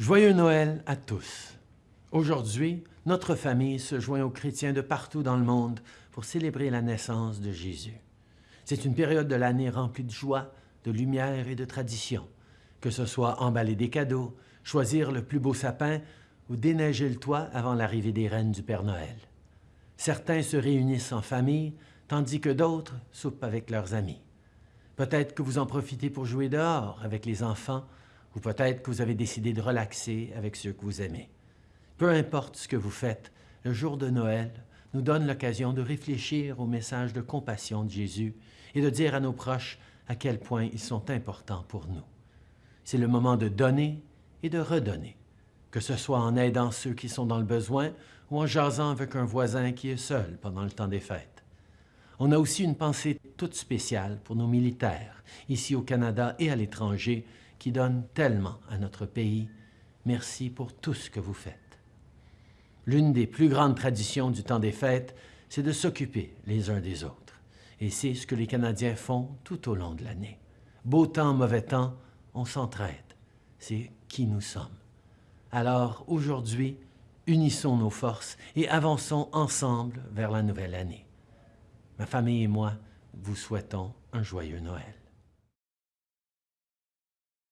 Joyeux Noël à tous. Aujourd'hui, notre famille se joint aux chrétiens de partout dans le monde pour célébrer la naissance de Jésus. C'est une période de l'année remplie de joie, de lumière et de tradition, que ce soit emballer des cadeaux, choisir le plus beau sapin ou déneiger le toit avant l'arrivée des reines du Père Noël. Certains se réunissent en famille, tandis que d'autres soupent avec leurs amis. Peut-être que vous en profitez pour jouer dehors avec les enfants ou peut-être que vous avez décidé de relaxer avec ceux que vous aimez. Peu importe ce que vous faites, le jour de Noël nous donne l'occasion de réfléchir au message de compassion de Jésus et de dire à nos proches à quel point ils sont importants pour nous. C'est le moment de donner et de redonner, que ce soit en aidant ceux qui sont dans le besoin ou en jasant avec un voisin qui est seul pendant le temps des fêtes. On a aussi une pensée toute spéciale pour nos militaires, ici au Canada et à l'étranger, qui donne tellement à notre pays. Merci pour tout ce que vous faites. L'une des plus grandes traditions du temps des fêtes, c'est de s'occuper les uns des autres. Et c'est ce que les Canadiens font tout au long de l'année. Beau temps, mauvais temps, on s'entraide. C'est qui nous sommes. Alors, aujourd'hui, unissons nos forces et avançons ensemble vers la nouvelle année. Ma famille et moi vous souhaitons un joyeux Noël.